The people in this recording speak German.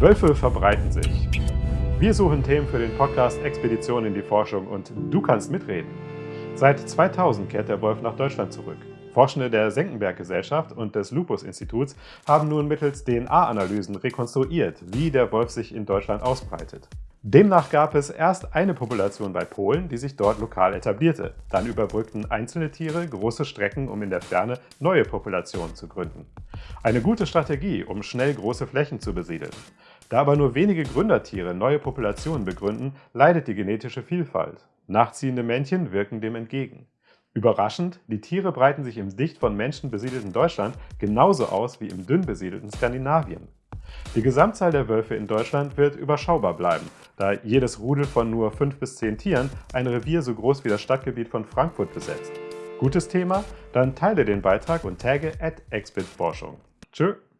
Wölfe verbreiten sich. Wir suchen Themen für den Podcast Expedition in die Forschung und du kannst mitreden. Seit 2000 kehrt der Wolf nach Deutschland zurück. Forschende der Senckenberg-Gesellschaft und des Lupus-Instituts haben nun mittels DNA-Analysen rekonstruiert, wie der Wolf sich in Deutschland ausbreitet. Demnach gab es erst eine Population bei Polen, die sich dort lokal etablierte. Dann überbrückten einzelne Tiere große Strecken, um in der Ferne neue Populationen zu gründen. Eine gute Strategie, um schnell große Flächen zu besiedeln. Da aber nur wenige Gründertiere neue Populationen begründen, leidet die genetische Vielfalt. Nachziehende Männchen wirken dem entgegen. Überraschend, die Tiere breiten sich im dicht von Menschen besiedelten Deutschland genauso aus wie im dünn besiedelten Skandinavien. Die Gesamtzahl der Wölfe in Deutschland wird überschaubar bleiben, da jedes Rudel von nur 5 bis 10 Tieren ein Revier so groß wie das Stadtgebiet von Frankfurt besetzt. Gutes Thema? Dann teile den Beitrag und tagge at. Tschö!